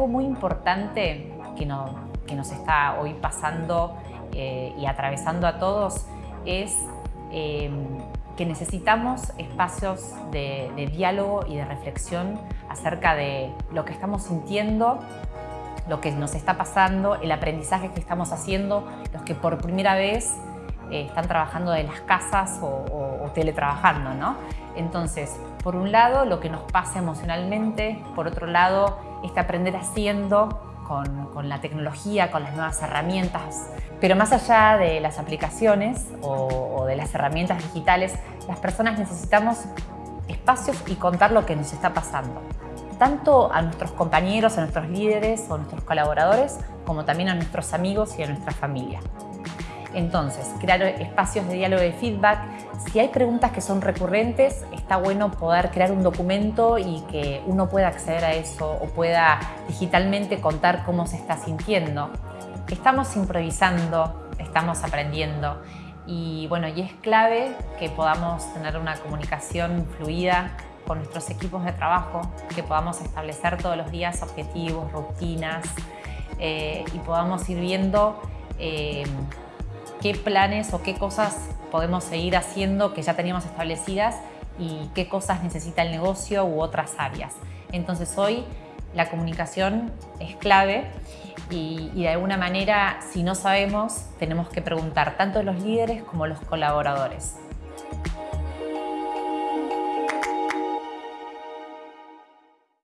algo muy importante que, que nos está hoy pasando eh, y atravesando a todos es em, que necesitamos espacios de, de diálogo y de reflexión acerca de lo que estamos sintiendo lo que nos está pasando, el aprendizaje que estamos haciendo, los que por primera vez eh, están trabajando de las casas o, teletrabajando. ¿no? Entonces, por un lado, lo que nos pasa emocionalmente, por otro lado, este aprender haciendo con, con, la tecnología, con las nuevas herramientas. Pero más allá de las aplicaciones o, o de las herramientas digitales, las personas necesitamos espacios y contar lo que nos está pasando tanto a nuestros compañeros, a nuestros líderes o a nuestros colaboradores, como también a nuestros amigos y a nuestra familia. Entonces, crear espacios de diálogo y feedback. Si hay preguntas que son recurrentes, está bueno poder crear un documento y que uno pueda acceder a eso o pueda digitalmente contar cómo se está sintiendo. Estamos improvisando, estamos aprendiendo y bueno, y es clave que podamos tener una comunicación fluida con nuestros equipos de trabajo, que podamos establecer todos los días objetivos, rutinas eh, y podamos ir viendo eh, qué planes o qué cosas podemos seguir haciendo que ya teníamos establecidas y qué cosas necesita el negocio u otras áreas. Entonces hoy la comunicación es clave y, de alguna manera, si no sabemos, tenemos que preguntar tanto los líderes como los colaboradores.